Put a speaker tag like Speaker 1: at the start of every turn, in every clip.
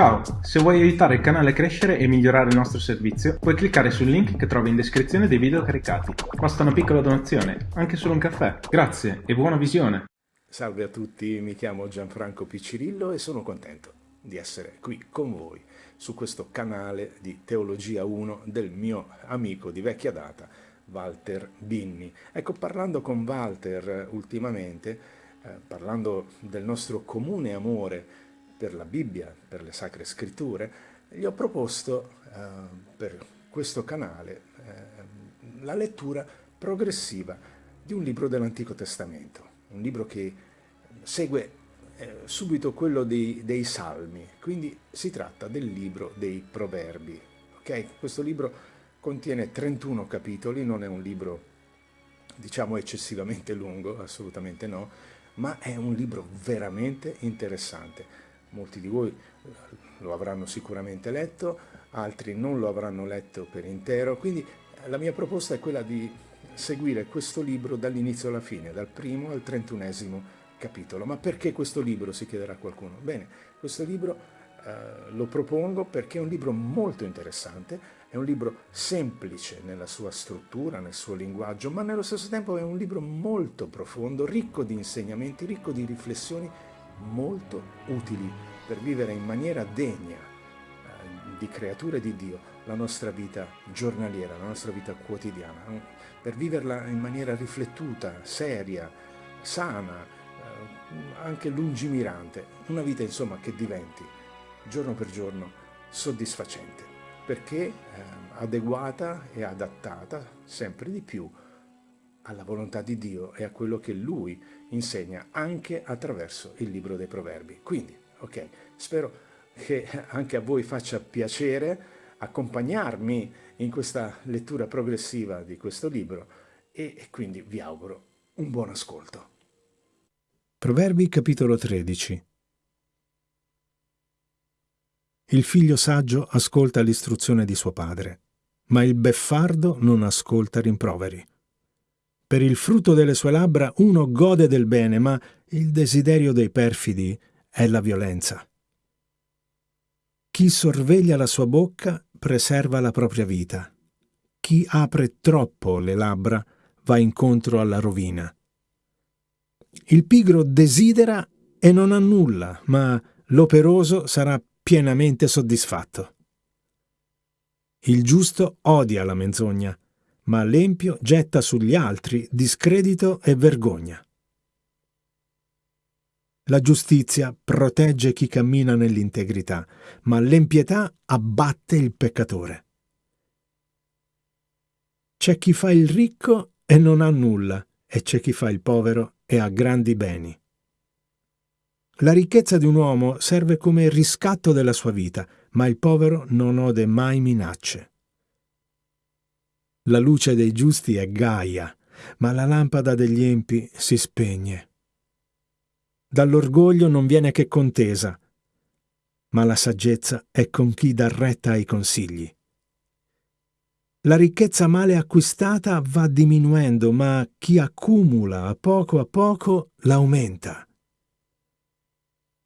Speaker 1: Ciao, se vuoi aiutare il canale a crescere e migliorare il nostro servizio, puoi cliccare sul link che trovi in descrizione dei video caricati. Basta una piccola donazione, anche solo un caffè. Grazie e buona visione!
Speaker 2: Salve a tutti, mi chiamo Gianfranco Piccirillo e sono contento di essere qui con voi su questo canale di Teologia 1 del mio amico di vecchia data, Walter Binni. Ecco, parlando con Walter ultimamente, eh, parlando del nostro comune amore per la Bibbia, per le Sacre Scritture, gli ho proposto eh, per questo canale eh, la lettura progressiva di un libro dell'Antico Testamento, un libro che segue eh, subito quello dei, dei, Salmi, quindi si tratta del libro dei Proverbi. Okay? Questo libro contiene 31 capitoli, non è un libro diciamo eccessivamente lungo, assolutamente no, ma è un libro veramente interessante molti di voi eh, lo avranno sicuramente letto, altri non lo avranno letto per intero, quindi eh, la mia proposta è quella di seguire questo libro dall'inizio alla fine, dal primo al trentunesimo capitolo. Ma perché questo libro, si chiederà qualcuno? Bene, questo libro eh, lo propongo perché è un libro molto interessante, è un libro semplice nella sua struttura, nel suo linguaggio, ma nello stesso tempo è un libro molto profondo, ricco di insegnamenti, ricco di riflessioni molto utili per vivere in maniera degna eh, di creature di Dio la nostra vita giornaliera, la nostra vita quotidiana, per viverla in maniera riflettuta, seria, sana, eh, anche lungimirante, una vita insomma che diventi giorno per giorno soddisfacente, perché eh, adeguata e adattata sempre di più alla volontà di Dio e a quello che Lui insegna anche attraverso il libro dei proverbi. Quindi, ok, spero che anche a voi faccia piacere accompagnarmi in questa lettura progressiva di questo libro e quindi vi auguro un buon ascolto.
Speaker 3: Proverbi capitolo 13 Il figlio saggio ascolta l'istruzione di suo padre, ma il beffardo non ascolta rimproveri. Per il frutto delle sue labbra uno gode del bene, ma il desiderio dei perfidi è la violenza. Chi sorveglia la sua bocca preserva la propria vita. Chi apre troppo le labbra va incontro alla rovina. Il pigro desidera e non ha nulla, ma l'operoso sarà pienamente soddisfatto. Il giusto odia la menzogna, ma l'empio getta sugli altri discredito e vergogna. La giustizia protegge chi cammina nell'integrità, ma l'empietà abbatte il peccatore. C'è chi fa il ricco e non ha nulla, e c'è chi fa il povero e ha grandi beni. La ricchezza di un uomo serve come riscatto della sua vita, ma il povero non ode mai minacce. La luce dei giusti è gaia, ma la lampada degli empi si spegne. Dall'orgoglio non viene che contesa, ma la saggezza è con chi dà retta ai consigli. La ricchezza male acquistata va diminuendo, ma chi accumula a poco a poco l'aumenta.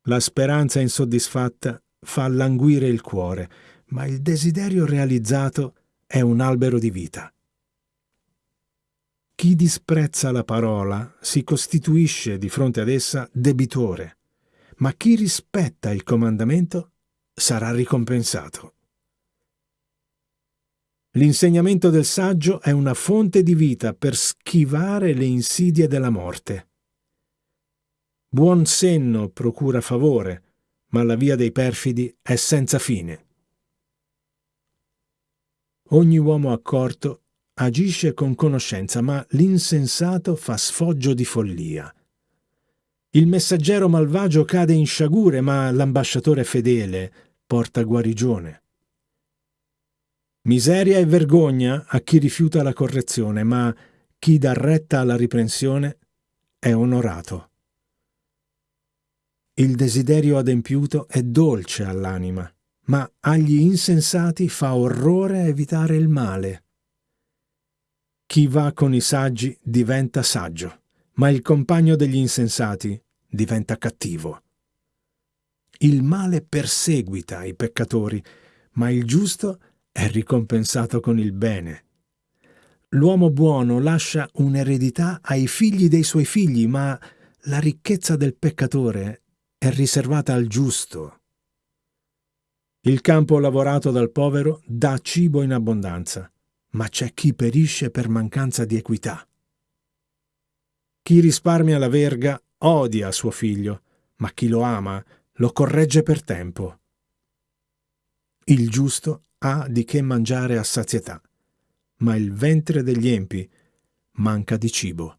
Speaker 3: La speranza insoddisfatta fa languire il cuore, ma il desiderio realizzato è un albero di vita. Chi disprezza la parola si costituisce di fronte ad essa debitore, ma chi rispetta il comandamento sarà ricompensato. L'insegnamento del saggio è una fonte di vita per schivare le insidie della morte. Buon senno procura favore, ma la via dei perfidi è senza fine. Ogni uomo accorto agisce con conoscenza, ma l'insensato fa sfoggio di follia. Il messaggero malvagio cade in sciagure, ma l'ambasciatore fedele porta guarigione. Miseria e vergogna a chi rifiuta la correzione, ma chi dà retta alla riprensione è onorato. Il desiderio adempiuto è dolce all'anima, ma agli insensati fa orrore evitare il male. Chi va con i saggi diventa saggio, ma il compagno degli insensati diventa cattivo. Il male perseguita i peccatori, ma il giusto è ricompensato con il bene. L'uomo buono lascia un'eredità ai figli dei suoi figli, ma la ricchezza del peccatore è riservata al giusto. Il campo lavorato dal povero dà cibo in abbondanza, ma c'è chi perisce per mancanza di equità. Chi risparmia la verga odia suo figlio, ma chi lo ama lo corregge per tempo. Il giusto ha di che mangiare a sazietà, ma il ventre degli empi manca di cibo.